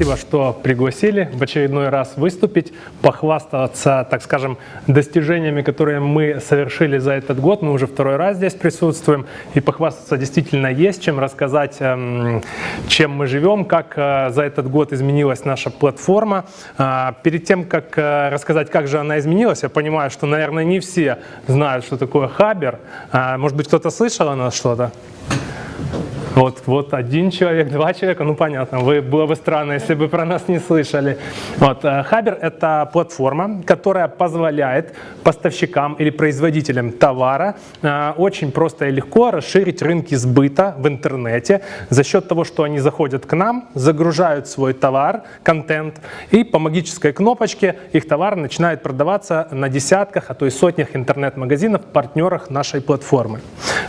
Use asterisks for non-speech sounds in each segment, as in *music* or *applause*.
спасибо, что пригласили в очередной раз выступить, похвастаться, так скажем, достижениями, которые мы совершили за этот год. Мы уже второй раз здесь присутствуем, и похвастаться действительно есть чем рассказать, эм, чем мы живем, как э, за этот год изменилась наша платформа. А, перед тем, как э, рассказать, как же она изменилась, я понимаю, что, наверное, не все знают, что такое Хабер. А, может быть, кто-то слышал о нас что-то? Вот, вот один человек, два человека, ну понятно, вы, было бы странно, если бы про нас не слышали. Вот, э, Хабер – это платформа, которая позволяет поставщикам или производителям товара э, очень просто и легко расширить рынки сбыта в интернете за счет того, что они заходят к нам, загружают свой товар, контент, и по магической кнопочке их товар начинает продаваться на десятках, а то и сотнях интернет-магазинов, партнерах нашей платформы.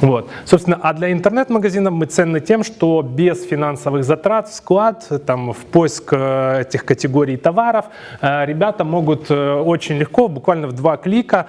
Вот. Собственно, а для интернет-магазинов мы ценны ценны тем, что без финансовых затрат в склад, там, в поиск э, этих категорий товаров, э, ребята могут э, очень легко, буквально в два клика,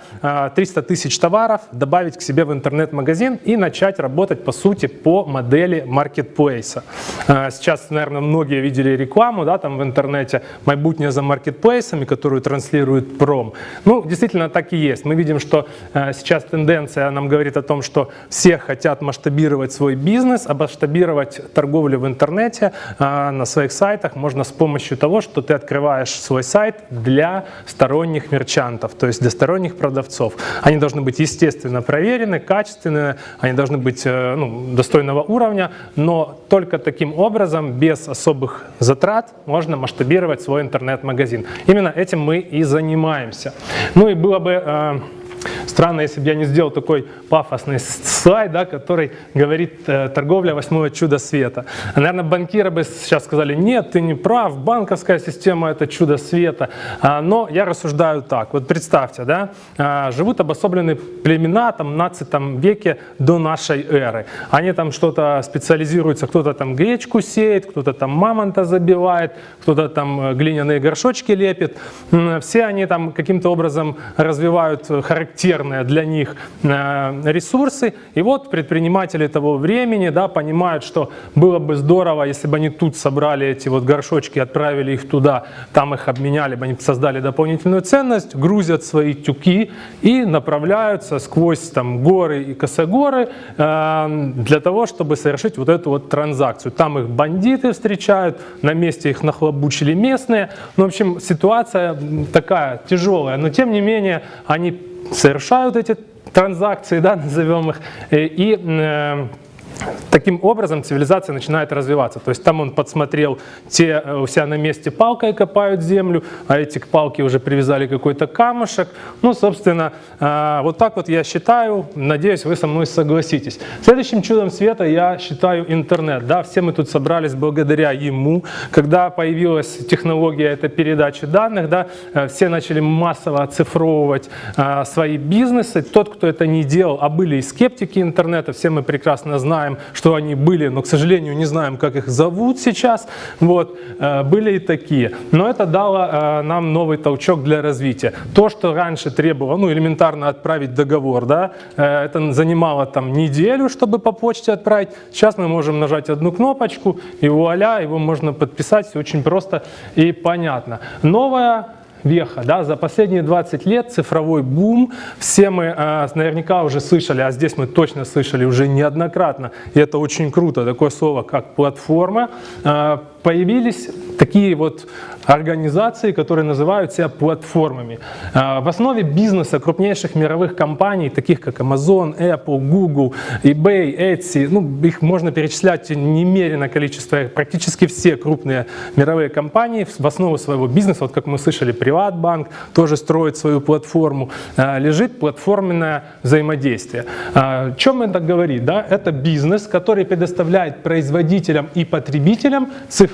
300 тысяч товаров добавить к себе в интернет-магазин и начать работать, по сути, по модели маркетплейса. Сейчас, наверное, многие видели рекламу да, там в интернете «Майбутнее за маркетплейсами», которую транслирует Пром. Ну, действительно, так и есть. Мы видим, что сейчас тенденция нам говорит о том, что все хотят масштабировать свой бизнес, масштабировать торговлю в интернете а, на своих сайтах можно с помощью того, что ты открываешь свой сайт для сторонних мерчантов, то есть для сторонних продавцов. Они должны быть, естественно, проверены, качественные, они должны быть э, ну, достойного уровня, но только таким образом, без особых затрат, можно масштабировать свой интернет-магазин. Именно этим мы и занимаемся. Ну и было бы э, Странно, если бы я не сделал такой пафосный слайд, да, который говорит э, «торговля восьмого чуда света». Наверное, банкиры бы сейчас сказали «нет, ты не прав, банковская система – это чудо света». А, но я рассуждаю так. Вот представьте, да, а, живут обособленные племена там, в 15 веке до нашей эры. Они там что-то специализируются, кто-то там гречку сеет, кто-то там мамонта забивает, кто-то там э, глиняные горшочки лепит. Все они там каким-то образом развивают характеристики характерные для них э, ресурсы. И вот предприниматели того времени да, понимают, что было бы здорово, если бы они тут собрали эти вот горшочки, отправили их туда, там их обменяли бы, они создали дополнительную ценность, грузят свои тюки и направляются сквозь там, горы и косогоры э, для того, чтобы совершить вот эту вот транзакцию. Там их бандиты встречают, на месте их нахлобучили местные. Ну, в общем, ситуация такая тяжелая, но тем не менее они совершают эти транзакции, да, назовем их, и э, Таким образом цивилизация начинает развиваться. То есть там он подсмотрел, те э, у себя на месте палкой копают землю, а эти к палке уже привязали какой-то камушек. Ну, собственно, э, вот так вот я считаю, надеюсь, вы со мной согласитесь. Следующим чудом света я считаю интернет. Да? Все мы тут собрались благодаря ему. Когда появилась технология этой передачи данных, да, э, все начали массово оцифровывать свои бизнесы. Тот, кто это не делал, а были и скептики интернета, все мы прекрасно знаем, знаем, что они были, но, к сожалению, не знаем, как их зовут сейчас. Вот, э, были и такие. Но это дало э, нам новый толчок для развития. То, что раньше требовало, ну, элементарно отправить договор, да, э, это занимало там неделю, чтобы по почте отправить. Сейчас мы можем нажать одну кнопочку, и вуаля, его можно подписать, все очень просто и понятно. Новая веха. Да? За последние 20 лет цифровой бум, все мы э, наверняка уже слышали, а здесь мы точно слышали уже неоднократно, и это очень круто, такое слово, как платформа, э, появились такие вот организации, которые называют себя платформами. А, в основе бизнеса крупнейших мировых компаний, таких как Amazon, Apple, Google, eBay, Etsy, ну, их можно перечислять немерено количество, практически все крупные мировые компании в основу своего бизнеса, вот как мы слышали, Приватбанк тоже строит свою платформу, а, лежит платформенное взаимодействие. А, о чем это говорит? Да? Это бизнес, который предоставляет производителям и потребителям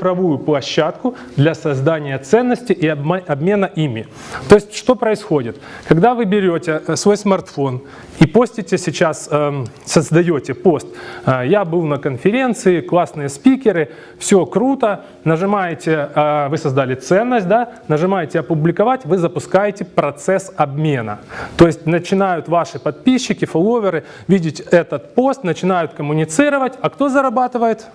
цифровую площадку для создания ценности и обмена ими. То есть что происходит? Когда вы берете э, свой смартфон и постите сейчас, эм, создаете пост, э, я был на конференции, классные спикеры, все круто, нажимаете, э, вы создали ценность, да, нажимаете опубликовать, вы запускаете процесс обмена. То есть начинают ваши подписчики, фолловеры видеть этот пост, начинают коммуницировать, а кто зарабатывает?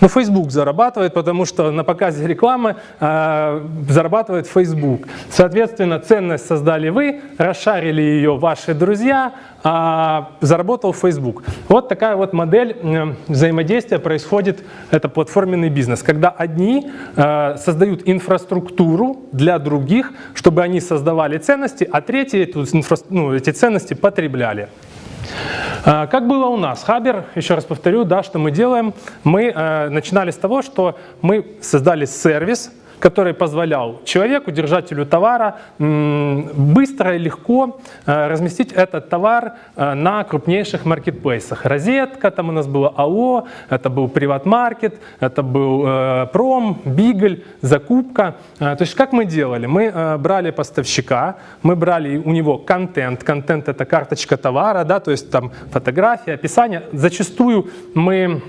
Ну, Facebook зарабатывает, потому что на показе рекламы э, зарабатывает Facebook. Соответственно, ценность создали вы, расшарили ее ваши друзья, а заработал Facebook. Вот такая вот модель э, взаимодействия происходит, это платформенный бизнес, когда одни э, создают инфраструктуру для других, чтобы они создавали ценности, а третьи эту, ну, эти ценности потребляли. А, как было у нас? Хабер, еще раз повторю, да, что мы делаем. Мы э, начинали с того, что мы создали сервис, который позволял человеку, держателю товара, быстро и легко э, разместить этот товар э, на крупнейших маркетплейсах. Розетка, там у нас было АО, это был приват-маркет, это был э, пром, бигль, закупка. То есть как мы делали? Мы брали поставщика, мы брали у него контент. Контент это карточка товара, да, то есть там фотография, описание. Зачастую мы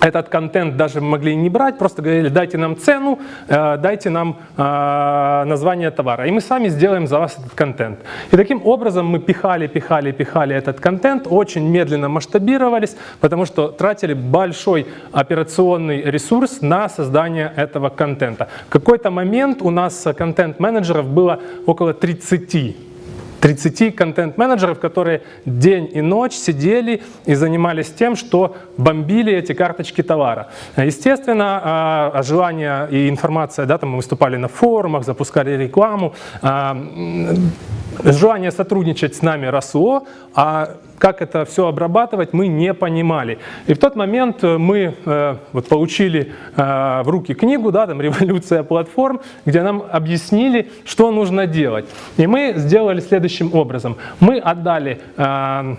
этот контент даже могли не брать, просто говорили, дайте нам цену, э, дайте нам э, название товара, и мы сами сделаем за вас этот контент. И таким образом мы пихали, пихали, пихали этот контент, очень медленно масштабировались, потому что тратили большой операционный ресурс на создание этого контента. В какой-то момент у нас контент-менеджеров было около 30 30 контент-менеджеров, которые день и ночь сидели и занимались тем, что бомбили эти карточки товара. Естественно, а, желание и информация, да, там мы выступали на форумах, запускали рекламу, а, желание сотрудничать с нами росло, а как это все обрабатывать, мы не понимали. И в тот момент э, мы э, вот, получили э, в руки книгу, да, там «Революция платформ», где нам объяснили, что нужно делать. И мы сделали следующим образом. Мы отдали э,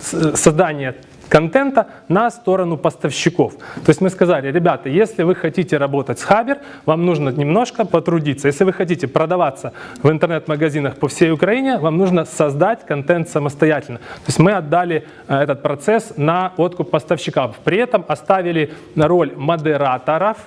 создание контента на сторону поставщиков. То есть мы сказали, ребята, если вы хотите работать с Хабер, вам нужно немножко потрудиться. Если вы хотите продаваться в интернет-магазинах по всей Украине, вам нужно создать контент самостоятельно. То есть мы отдали э, этот процесс на откуп поставщиков. При этом оставили роль модераторов,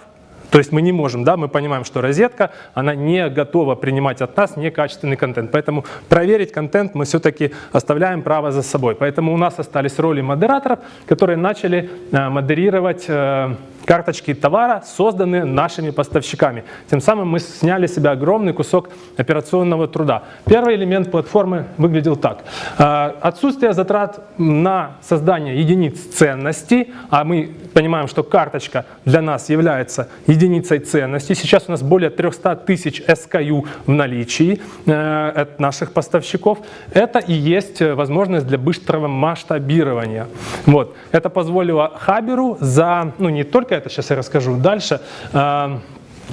то есть мы не можем, да, мы понимаем, что розетка, она не готова принимать от нас некачественный контент. Поэтому проверить контент мы все-таки оставляем право за собой. Поэтому у нас остались роли модераторов, которые начали э, модерировать э, карточки товара, созданные нашими поставщиками. Тем самым мы сняли с себя огромный кусок операционного труда. Первый элемент платформы выглядел так. Э, отсутствие затрат на создание единиц ценностей, а мы понимаем, что карточка для нас является единицей ценности. Сейчас у нас более 300 тысяч SKU в наличии э, от наших поставщиков. Это и есть возможность для быстрого масштабирования. Вот. Это позволило Хаберу за, ну не только это сейчас я расскажу дальше,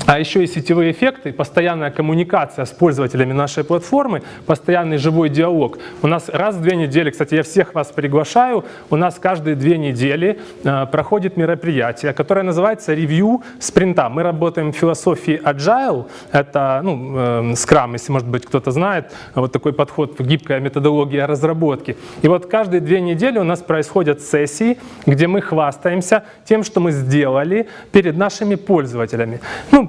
а, еще и сетевые эффекты, постоянная коммуникация с пользователями нашей платформы, постоянный живой диалог. У нас раз в две недели, кстати, я всех вас приглашаю, у нас каждые две недели э, проходит мероприятие, которое называется ревью спринта. Мы работаем в философии Agile, это ну, э, Scrum, если, может быть, кто-то знает, вот такой подход, гибкая методология разработки. И вот каждые две недели у нас происходят сессии, где мы хвастаемся тем, что мы сделали перед нашими пользователями. Ну,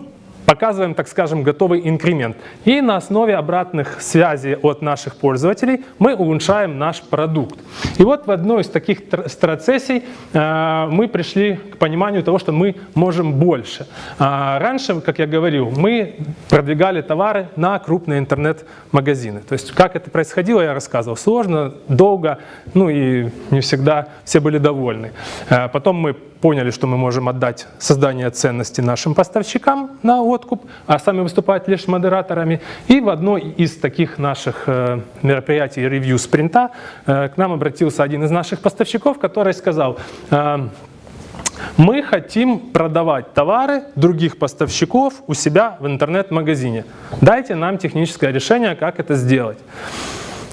показываем, так скажем, готовый инкремент. И на основе обратных связей от наших пользователей мы улучшаем наш продукт. И вот в одной из таких страцессий э, мы пришли к пониманию того, что мы можем больше. А раньше, как я говорил, мы продвигали товары на крупные интернет-магазины. То есть как это происходило, я рассказывал. Сложно, долго, ну и не всегда все были довольны. Э, потом мы поняли, что мы можем отдать создание ценности нашим поставщикам на откуп, а сами выступать лишь модераторами. И в одной из таких наших э, мероприятий ревью спринта э, к нам обратился один из наших поставщиков, который сказал, э, мы хотим продавать товары других поставщиков у себя в интернет-магазине. Дайте нам техническое решение, как это сделать.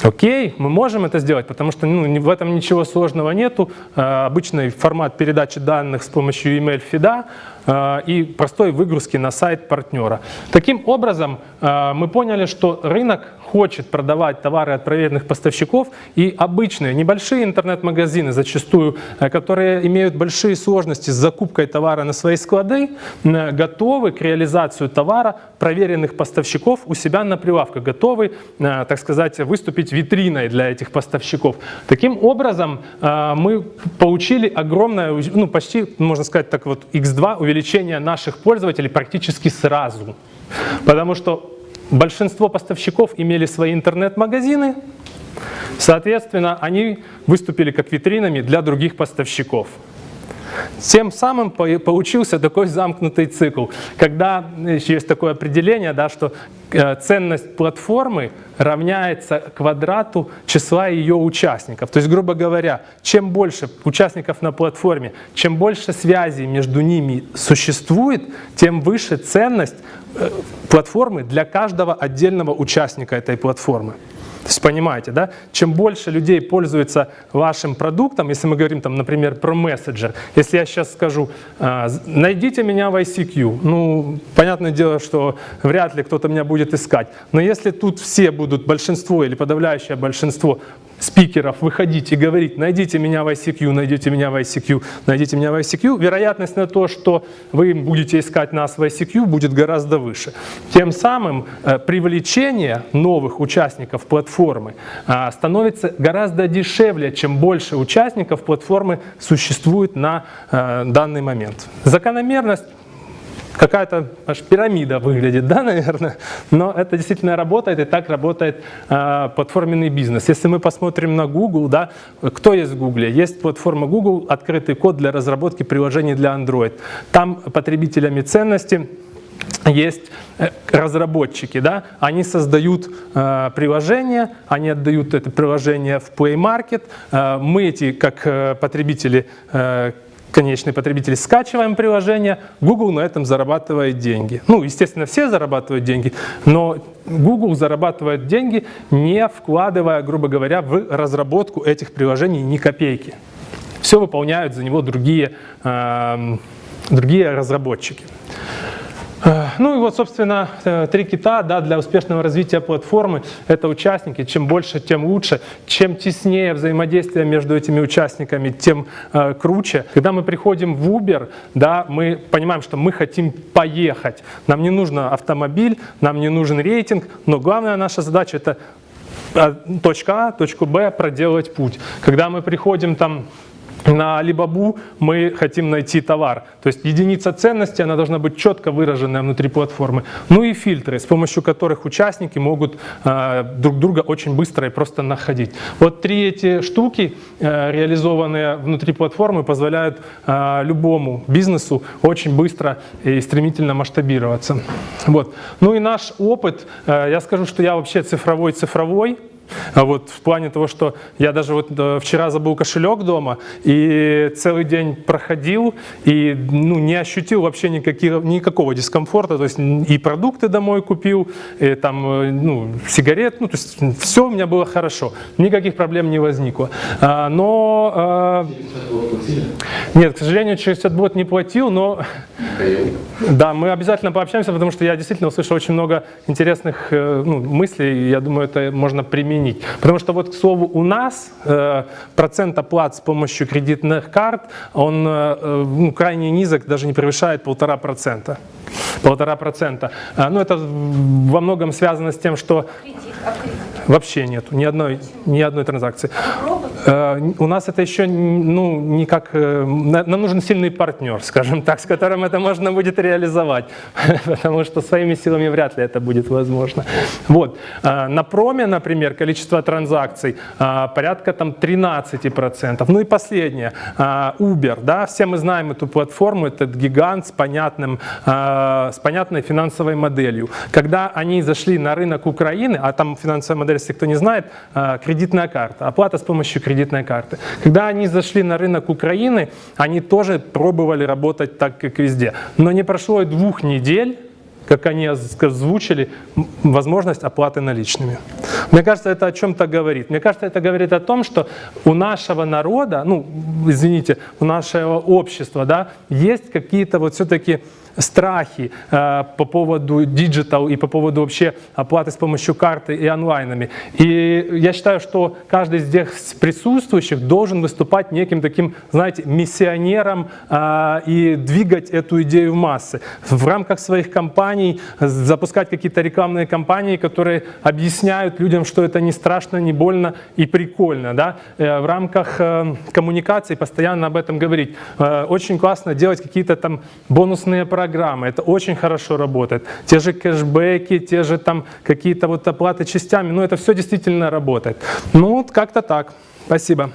Окей, мы можем это сделать, потому что ну, в этом ничего сложного нету. Э, обычный формат передачи данных с помощью email фида э, и простой выгрузки на сайт партнера. Таким образом, э, мы поняли, что рынок хочет продавать товары от проверенных поставщиков, и обычные небольшие интернет-магазины, зачастую, э, которые имеют большие сложности с закупкой товара на свои склады, готовы к реализации товара проверенных поставщиков у себя на прилавках, готовы, так сказать, выступить витриной для этих поставщиков. Таким образом, мы получили огромное, ну почти, можно сказать так вот, x2 увеличение наших пользователей практически сразу. Потому что большинство поставщиков имели свои интернет-магазины, соответственно, они выступили как витринами для других поставщиков. Тем самым получился такой замкнутый цикл, когда есть такое определение, да, что э, ценность платформы равняется квадрату числа ее участников. То есть, грубо говоря, чем больше участников на платформе, чем больше связей между ними существует, тем выше ценность э, платформы для каждого отдельного участника этой платформы. То есть понимаете, да? Чем больше людей пользуются вашим продуктом, если мы говорим, там, например, про мессенджер, если я сейчас скажу, а, найдите меня в ICQ, ну, понятное дело, что вряд ли кто-то меня будет искать, но если тут все будут, большинство или подавляющее большинство спикеров выходить и говорить, найдите меня в ICQ, найдите меня в ICQ, найдите меня в ICQ, вероятность на то, что вы будете искать нас в ICQ, будет гораздо выше. Тем самым э, привлечение новых участников платформы э, становится гораздо дешевле, чем больше участников платформы существует на э, данный момент. Закономерность какая-то аж пирамида выглядит, да, наверное, но это действительно работает, и так работает э, платформенный бизнес. Если мы посмотрим на Google, да, кто есть в Google? Есть платформа Google, открытый код для разработки приложений для Android. Там потребителями ценности есть э, разработчики, да, они создают э, приложение, они отдают это приложение в Play Market, э, мы эти, как э, потребители, э, конечный потребитель, скачиваем приложение, Google на этом зарабатывает деньги. Ну, естественно, все зарабатывают деньги, но Google зарабатывает деньги, не вкладывая, грубо говоря, в разработку этих приложений ни копейки. Все выполняют за него другие, э, другие разработчики. Э, ну и вот, собственно, э, три кита да, для успешного развития платформы – это участники. Чем больше, тем лучше. Чем теснее взаимодействие между этими участниками, тем э, круче. Когда мы приходим в Uber, да, мы понимаем, что мы хотим поехать. Нам не нужен автомобиль, нам не нужен рейтинг, но главная наша задача – это э, точка А, точку Б проделать путь. Когда мы приходим там на Alibaba мы хотим найти товар. То есть единица ценности, она должна быть четко выраженная внутри платформы. Ну и фильтры, с помощью которых участники могут э, друг друга очень быстро и просто находить. Вот три эти штуки, э, реализованные внутри платформы, позволяют э, любому бизнесу очень быстро и стремительно масштабироваться. Вот. Ну и наш опыт, э, я скажу, что я вообще цифровой-цифровой, а вот в плане того, что я даже вот э, вчера забыл кошелек дома и целый день проходил и ну, не ощутил вообще никаких, никакого дискомфорта. То есть и продукты домой купил, и там, э, ну, сигарет, ну, то есть все у меня было хорошо, никаких проблем не возникло. А, но... А, нет, к сожалению, через этот бот не платил, но... *laughs* Да, мы обязательно пообщаемся, потому что я действительно услышал очень много интересных ну, мыслей, я думаю, это можно применить применить. Потому что вот, к слову, у нас э, процент оплат с помощью кредитных карт, он э, э ну, крайне низок, даже не превышает полтора процента. Полтора процента. А, ну, это во многом связано с тем, что... Кредит, а кредит? Вообще нету, ни одной, ни одной транзакции. А у нас это еще ну, никак... Э, нам нужен сильный партнер, скажем так, с которым это можно будет реализовать, *laughs* потому что своими силами вряд ли это будет возможно. Вот. А, на проме, например, количество транзакций порядка там 13%. Ну и последнее, Uber. Да? Все мы знаем эту платформу, этот гигант с, понятным, с понятной финансовой моделью. Когда они зашли на рынок Украины, а там финансовая модель если кто не знает, а, кредитная карта, оплата с помощью кредитной карты. Когда они зашли на рынок Украины, они тоже пробовали работать так, как везде. Но не прошло и двух недель, как они озвучили, возможность оплаты наличными. Мне кажется, это о чем-то говорит. Мне кажется, это говорит о том, что у нашего народа, ну, извините, у нашего общества, да, есть какие-то вот все-таки страхи э, по поводу digital и по поводу вообще оплаты с помощью карты и онлайнами. И я считаю, что каждый из здесь присутствующих должен выступать неким таким, знаете, миссионером э, и двигать эту идею в массы. В рамках своих компаний запускать какие-то рекламные кампании, которые объясняют людям, что это не страшно, не больно и прикольно. Да? Э, в рамках э, коммуникации постоянно об этом говорить. Э, очень классно делать какие-то там бонусные программы. Это очень хорошо работает. Те же кэшбэки, те же там какие-то вот оплаты частями. Ну, это все действительно работает. Ну, вот как-то так. Спасибо.